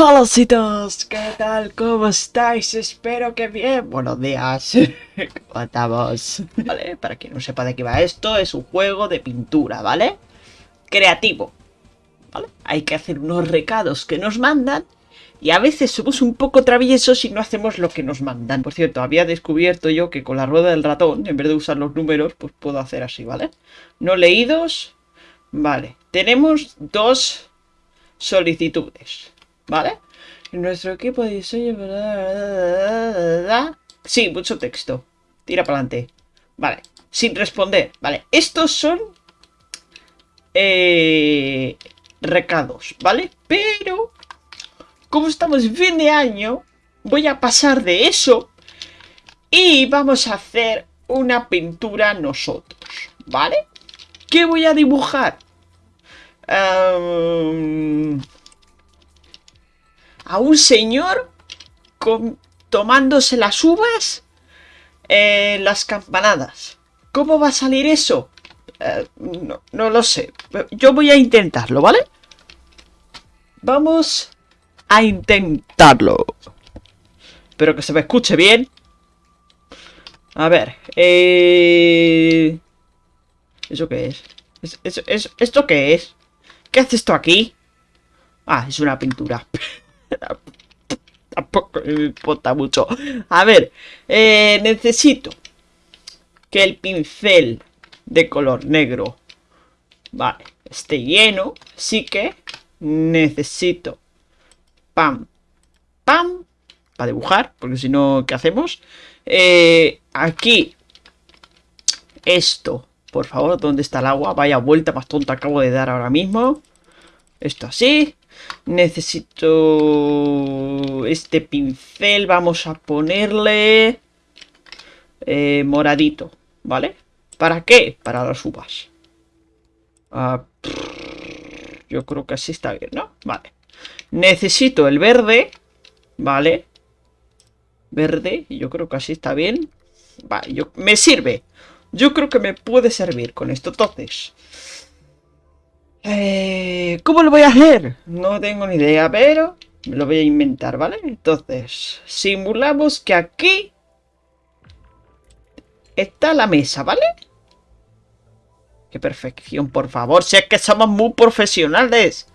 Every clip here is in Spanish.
Hola citos, ¿qué tal? ¿Cómo estáis? Espero que bien. Buenos días. ¿Cómo estamos? Vale, para quien no sepa de qué va esto, es un juego de pintura, ¿vale? Creativo. ¿Vale? Hay que hacer unos recados que nos mandan y a veces somos un poco traviesos y no hacemos lo que nos mandan. Por cierto, había descubierto yo que con la rueda del ratón, en vez de usar los números, pues puedo hacer así, ¿vale? No leídos. Vale. Tenemos dos solicitudes. ¿Vale? Nuestro equipo de diseño... Sí, mucho texto. Tira para adelante. Vale. Sin responder. Vale. Estos son... Eh, recados, ¿vale? Pero... Como estamos fin de año... Voy a pasar de eso... Y vamos a hacer una pintura nosotros, ¿vale? ¿Qué voy a dibujar? A un señor tomándose las uvas en las campanadas. ¿Cómo va a salir eso? Eh, no, no lo sé. Yo voy a intentarlo, ¿vale? Vamos a intentarlo. Espero que se me escuche bien. A ver. Eh... ¿Eso qué es? ¿Es, esto qué es? ¿Qué hace esto aquí? Ah, es una pintura. Tampoco me importa mucho. A ver, eh, necesito que el pincel de color negro, vale, esté lleno. Así que necesito pam, pam, para dibujar, porque si no, ¿qué hacemos? Eh, aquí, esto, por favor, ¿dónde está el agua? Vaya vuelta más tonta acabo de dar ahora mismo. Esto así. Necesito este pincel. Vamos a ponerle eh, moradito, ¿vale? ¿Para qué? Para las uvas. Ah, yo creo que así está bien, ¿no? Vale. Necesito el verde, ¿vale? Verde, yo creo que así está bien. Vale, yo, me sirve. Yo creo que me puede servir con esto. Entonces, eh, ¿Cómo lo voy a hacer? No tengo ni idea, pero lo voy a inventar, ¿vale? Entonces, simulamos que aquí está la mesa, ¿vale? ¡Qué perfección, por favor! Si es que somos muy profesionales.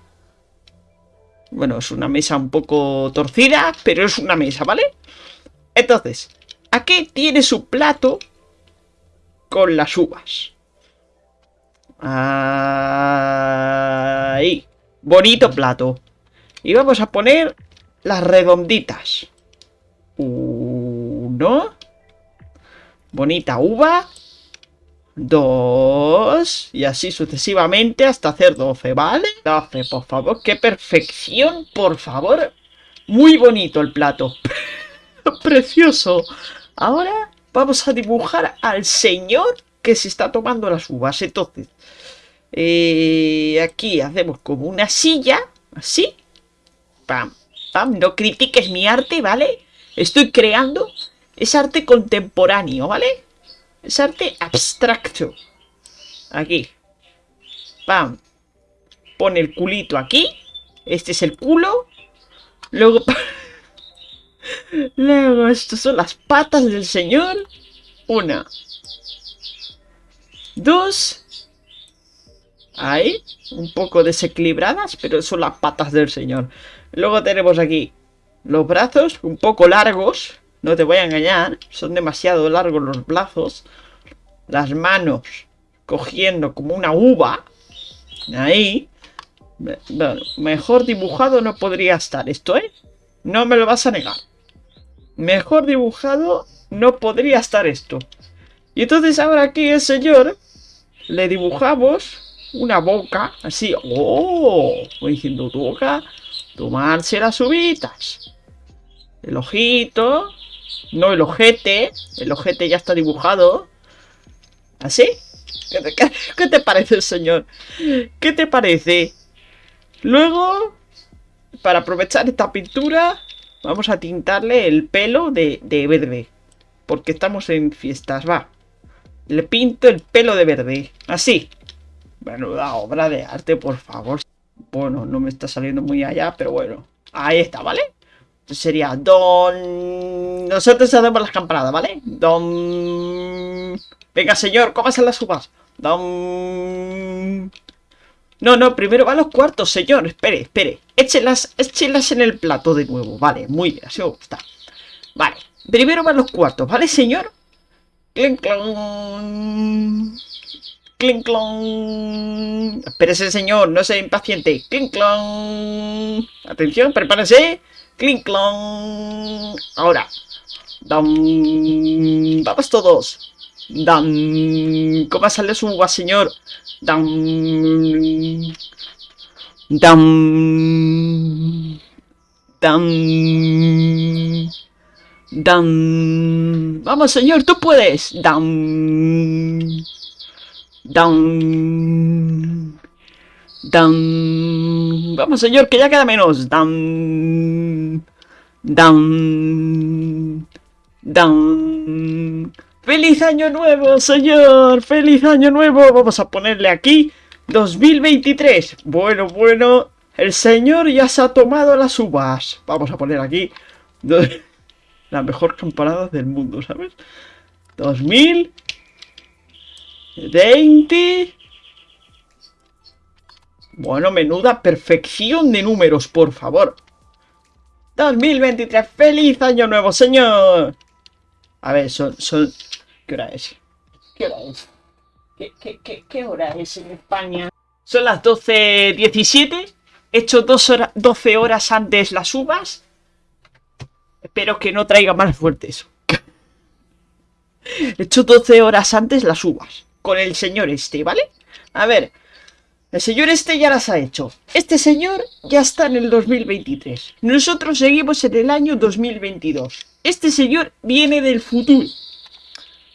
Bueno, es una mesa un poco torcida, pero es una mesa, ¿vale? Entonces, aquí tiene su plato con las uvas. Ahí. Bonito plato. Y vamos a poner las redonditas. Uno. Bonita uva. Dos. Y así sucesivamente hasta hacer doce, ¿vale? Doce, por favor. ¡Qué perfección, por favor! Muy bonito el plato. Precioso. Ahora vamos a dibujar al señor que se está tomando las uvas. Entonces, eh, aquí hacemos como una silla, así. Pam, pam, no critiques mi arte, ¿vale? Estoy creando, es arte contemporáneo, ¿vale? Es arte abstracto. Aquí. Pam. Pone el culito aquí. Este es el culo. Luego... Luego, estas son las patas del señor. Una. Dos. Ahí, un poco desequilibradas, pero son las patas del señor. Luego tenemos aquí los brazos un poco largos, no te voy a engañar, son demasiado largos los brazos. Las manos cogiendo como una uva. Ahí. mejor dibujado no podría estar esto, ¿eh? No me lo vas a negar. Mejor dibujado no podría estar esto. Y entonces ahora aquí el señor le dibujamos una boca, así, ¡oh! Voy diciendo tu boca, tomarse las uvitas. El ojito, no el ojete, el ojete ya está dibujado. ¿Así? ¿Qué te, qué te parece, señor? ¿Qué te parece? Luego, para aprovechar esta pintura, vamos a tintarle el pelo de, de verde. Porque estamos en fiestas, va. Le pinto el pelo de verde. Así. Menuda obra de arte, por favor. Bueno, no me está saliendo muy allá, pero bueno. Ahí está, ¿vale? Sería Don... Nosotros hacemos las campanadas, ¿vale? Don... Venga, señor, ¿cómo hacen las uvas? Don... No, no, primero van los cuartos, señor. Espere, espere. Échelas, échelas en el plato de nuevo. Vale, muy bien, así me gusta. Vale, primero van los cuartos, ¿vale, señor? Clink, clon. Clink, clon. Espérese, señor, no sea impaciente. Clink, clon. Atención, prepárense. Clink, clon. Ahora. Dam. Vamos todos. Dan. ¿Cómo sale su uva, señor? Dan. Dan. Dan. Dan. Vamos, señor, tú puedes. Dan. Dan. Dan. Vamos, señor, que ya queda menos. Dan. Dan. Dan. ¡Feliz año nuevo, señor! ¡Feliz año nuevo! Vamos a ponerle aquí 2023. Bueno, bueno, el señor ya se ha tomado las uvas. Vamos a poner aquí la mejor campanada del mundo, ¿sabes? 2020. Bueno, menuda perfección de números, por favor. 2023, feliz año nuevo, señor. A ver, son, son ¿Qué hora es? ¿Qué hora es? ¿Qué, hora es en España? Son las 12.17. He hecho dos 12 horas antes las uvas. Espero que no traiga más fuerte eso. He hecho 12 horas antes las uvas. Con el señor este, ¿vale? A ver. El señor este ya las ha hecho. Este señor ya está en el 2023. Nosotros seguimos en el año 2022. Este señor viene del futuro.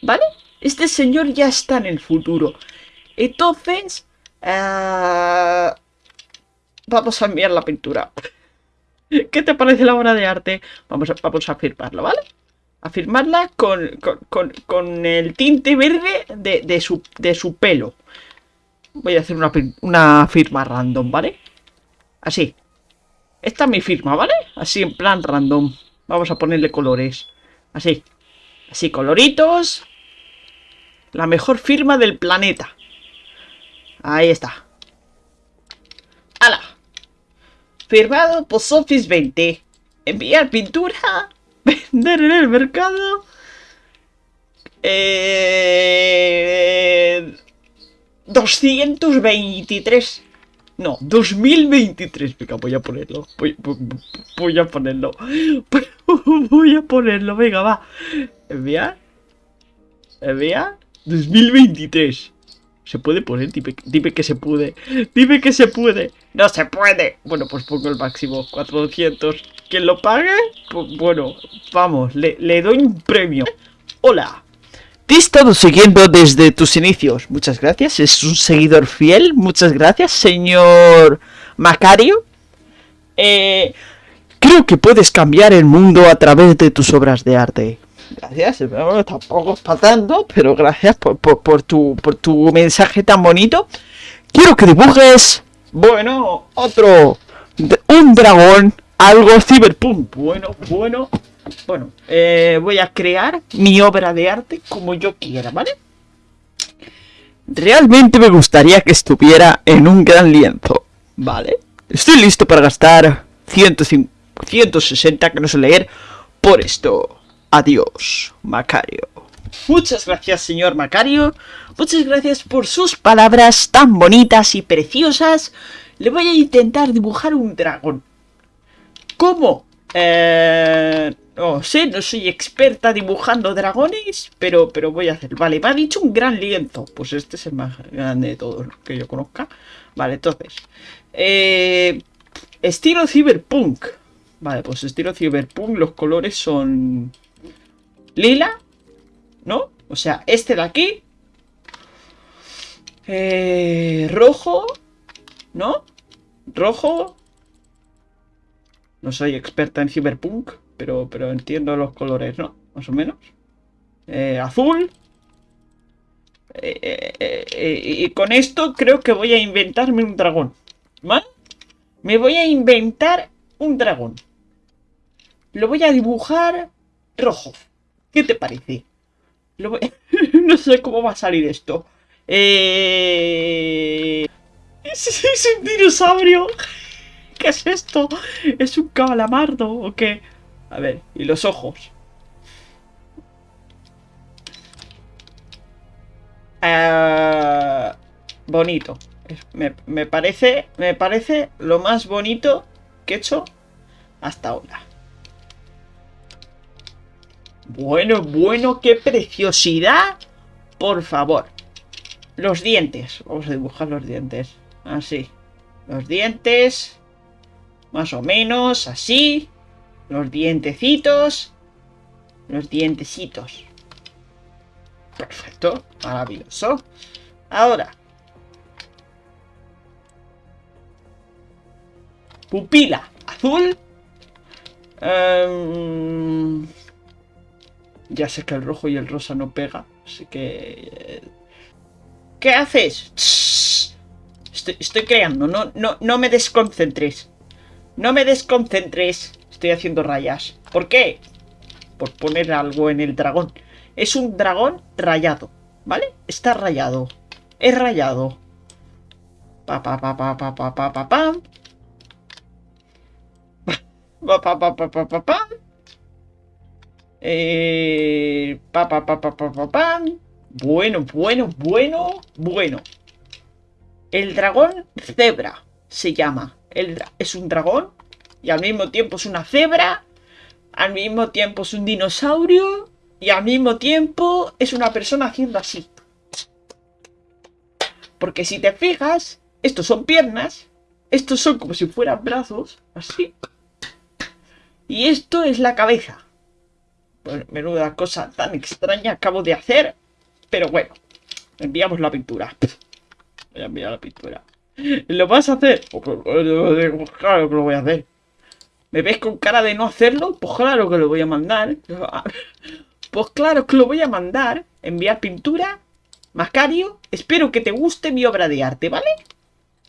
¿Vale? Este señor ya está en el futuro. Entonces... Eh, vamos a enviar la pintura. ¿Qué te parece la obra de arte? Vamos a, vamos a firmarlo, ¿vale? A firmarla con, el tinte verde de, su, de su pelo. Voy a hacer una, una firma random, ¿vale? Así. Esta es mi firma, ¿vale? Así en plan random. Vamos a ponerle colores. Así. Así, coloritos. La mejor firma del planeta. Ahí está. ¡Hala! Firmado Post Office 20. Enviar pintura. Vender en el mercado. Eh, 223. No, 2023. Venga, voy a ponerlo. Voy, voy a ponerlo. Voy a ponerlo. Venga, va. Enviar. Enviar. 2023. ¿Se puede poner? Dime, que se puede. Dime que se puede. No se puede. Bueno, pues pongo el máximo. 400. ¿Quién lo pague? Pues bueno, vamos. Le, le doy un premio. Hola. Te he estado siguiendo desde tus inicios. Muchas gracias. Es un seguidor fiel. Muchas gracias, señor Macario. Eh, creo que puedes cambiar el mundo a través de tus obras de arte. Gracias, tampoco es para pero gracias por, tu, por tu mensaje tan bonito. Quiero que dibujes, bueno, otro, un dragón, algo cyberpunk. Bueno, bueno, bueno, eh, voy a crear mi obra de arte como yo quiera, ¿vale? Realmente me gustaría que estuviera en un gran lienzo, ¿vale? Estoy listo para gastar 160, que no sé leer, por esto. Adiós, Macario. Muchas gracias, señor Macario. Muchas gracias por sus palabras tan bonitas y preciosas. Le voy a intentar dibujar un dragón. ¿Cómo? Eh, no sé, no soy experta dibujando dragones, pero, pero voy a hacer. Vale, me ha dicho un gran lienzo. Pues este es el más grande de todos que yo conozca. Vale, entonces. Eh, estilo cyberpunk. Vale, pues estilo cyberpunk, los colores son lila, ¿no? O sea, este de aquí. Eh, rojo, ¿no? Rojo. No soy experta en cyberpunk, pero, pero entiendo los colores, ¿no? Más o menos. Eh, azul. Eh, y con esto creo que voy a inventarme un dragón. ¿Vale? Me voy a inventar un dragón. Lo voy a dibujar rojo. ¿Qué te parece? no sé cómo va a salir esto. Eh... ¿Es, un dinosaurio. ¿Qué es esto? ¿Es un calamardo o qué? A ver, y los ojos. Ah, bonito. Me, me, parece, me parece lo más bonito que he hecho hasta ahora. Bueno, bueno, qué preciosidad. Por favor. Los dientes. Vamos a dibujar los dientes. Así. Los dientes. Más o menos, así. Los dientecitos. Los dientecitos. Perfecto. Maravilloso. Ahora. Pupila azul. Em, ya sé que el rojo y el rosa no pega. Así que... Eh, ¿Qué haces? Estoy, creando. No, no, no me desconcentres. No me desconcentres. Estoy haciendo rayas. ¿Por qué? Por poner algo en el dragón. Es un dragón rayado. ¿Vale? Está rayado. Es rayado. Pa pa pa pa pa pa pa pa pam. Pa pa pa pa pa pa pam. Eh, Bueno, bueno, bueno, bueno. El dragón cebra se llama. El, es un dragón y al mismo tiempo es una cebra. Al mismo tiempo es un dinosaurio. Y al mismo tiempo es una persona haciendo así. Porque si te fijas, estos son piernas. Estos son como si fueran brazos. Así. Y esto es la cabeza. Pues menuda cosa tan extraña acabo de hacer. Pero bueno, enviamos la pintura. Voy a enviar la pintura. ¿Lo vas a hacer? Pues, pues, claro que lo voy a hacer. ¿Me ves con cara de no hacerlo? Pues claro que lo voy a mandar. Pues claro que lo voy a mandar. Enviar pintura. Mascario. Espero que te guste mi obra de arte, ¿vale?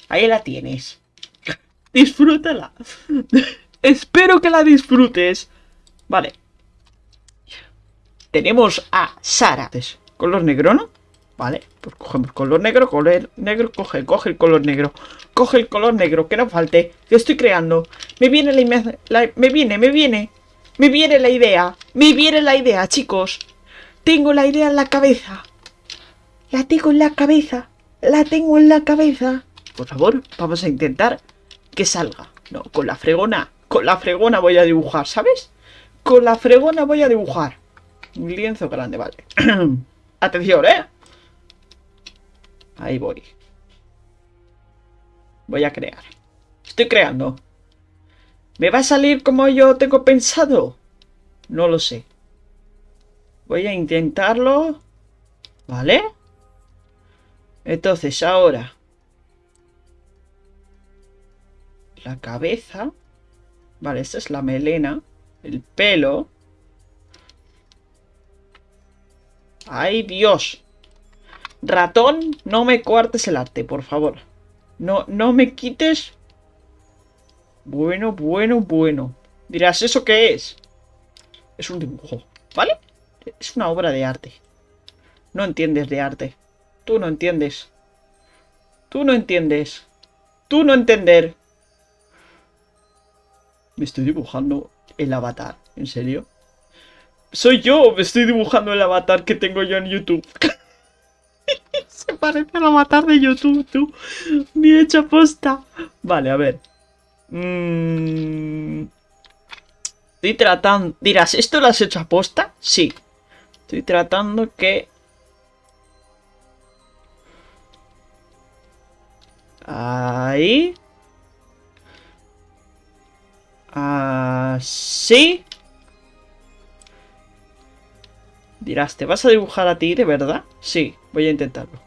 Ahí la tienes. Disfrútala. Espero que la disfrutes. Vale. Tenemos a Sara. Color negro, ¿no? Vale, pues cogemos color negro, color negro, coge, coge el color negro. Coge el color negro, que no falte. Yo estoy creando. Me viene la, la me viene, me viene. Me viene la idea. Me viene la idea, chicos. Tengo la idea en la cabeza. La tengo en la cabeza. La tengo en la cabeza. Por favor, vamos a intentar que salga. No, con la fregona. Con la fregona voy a dibujar, ¿sabes? Con la fregona voy a dibujar. Lienzo grande, vale. Atención, ¿eh? Ahí voy. Voy a crear. Estoy creando. ¿Me va a salir como yo tengo pensado? No lo sé. Voy a intentarlo. ¿Vale? Entonces, ahora. La cabeza. Vale, esta es la melena. El pelo. ¡Ay, Dios! Ratón, no me cuartes el arte, por favor. No, no me quites... Bueno, bueno, bueno. Dirás, ¿eso qué es? Es un dibujo, ¿vale? Es una obra de arte. No entiendes de arte. Tú no entiendes. Tú no entiendes. Tú no entender. Me estoy dibujando el avatar. ¿En serio? Soy yo, me estoy dibujando el avatar que tengo yo en YouTube. Se parece al avatar de YouTube, tú. Ni hecha posta. Vale, a ver. Mm. Estoy tratando... Dirás, ¿esto lo has hecho a posta? Sí. Estoy tratando que... Ahí. Así. Dirás, ¿te vas a dibujar a ti de verdad? Sí, voy a intentarlo.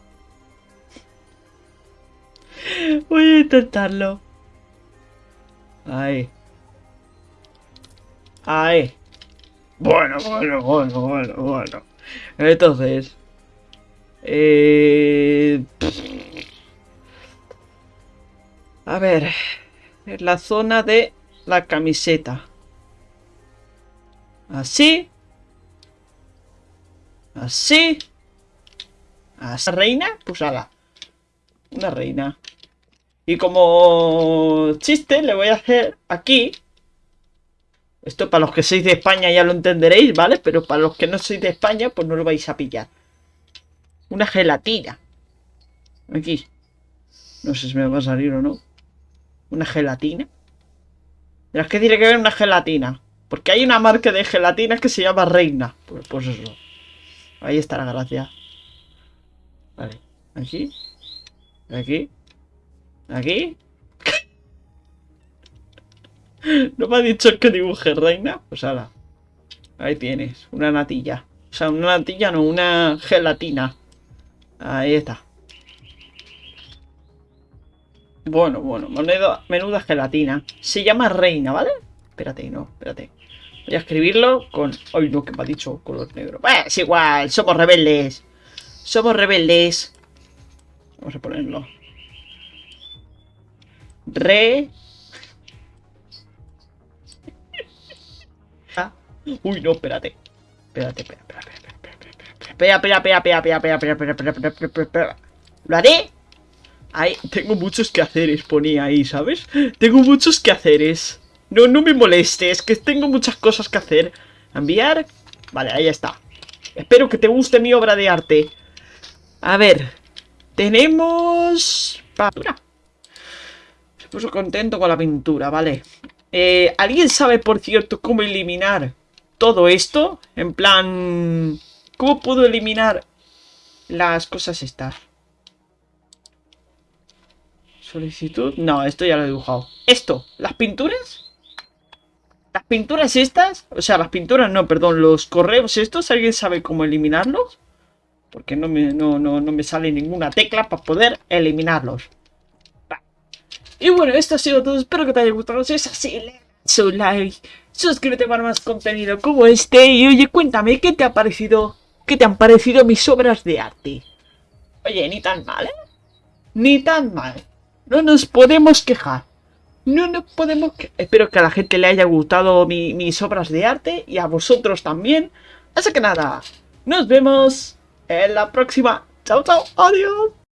Voy a intentarlo. Ahí. Ahí. Bueno, bueno, bueno, bueno, bueno. Entonces... Eh... A ver... En la zona de la camiseta. Así. Así. Así. ¿Reina? Pues ala. Una reina. Y como chiste le voy a hacer aquí. Esto para los que sois de España ya lo entenderéis, ¿vale? Pero para los que no sois de España, pues no lo vais a pillar. Una gelatina. Aquí. No sé si me va a salir o no. Una gelatina. Pero es que tiene que ver una gelatina. Porque hay una marca de gelatina que se llama Reina. Pues, pues eso. Ahí está la gracia. Vale. Aquí. Aquí. Aquí. ¿No me ha dicho que dibuje reina? Pues ahora. Ahí tienes. Una natilla. O sea, una natilla no, una gelatina. Ahí está. Bueno, bueno, menuda, menuda gelatina. Se llama reina, ¿vale? Espérate, no, espérate. Voy a escribirlo con... Ay, no, que me ha dicho color negro. Bah, es igual, somos rebeldes. Somos rebeldes. Vamos a ponerlo. Re... Uy, no, espérate. Espérate, espérate, espérate, espera, espera, espera, espera, espera, espera, espera, espera, espera, espera, espera, ¿Lo haré? Ahí, tengo muchos quehaceres, ponía ahí, ¿sabes? Tengo muchos quehaceres. No, no me molestes, que tengo muchas cosas que hacer. Enviar. Vale, ahí está. Espero que te guste mi obra de arte. A ver. Tenemos... Pintura. Se puso contento con la pintura, vale. Eh, ¿Alguien sabe, por cierto, cómo eliminar todo esto? En plan... ¿Cómo puedo eliminar las cosas estas? Solicitud. No, esto ya lo he dibujado. Esto, las pinturas. Las pinturas estas. O sea, las pinturas no, perdón. Los correos estos. ¿Alguien sabe cómo eliminarlos? Porque no me, no, no, no me sale ninguna tecla para poder eliminarlos. Y bueno, esto ha sido todo. Espero que te haya gustado. Si es así, le su like. Suscríbete para más contenido como este. Y oye, cuéntame, ¿qué te ha parecido? ¿Qué te han parecido mis obras de arte? Oye, ni tan mal, ¿eh? Ni tan mal. No nos podemos quejar. No nos podemos. Espero que a la gente le haya gustado mis obras de arte y a vosotros también. Así que nada, nos vemos en la próxima. Chao, chao, adiós.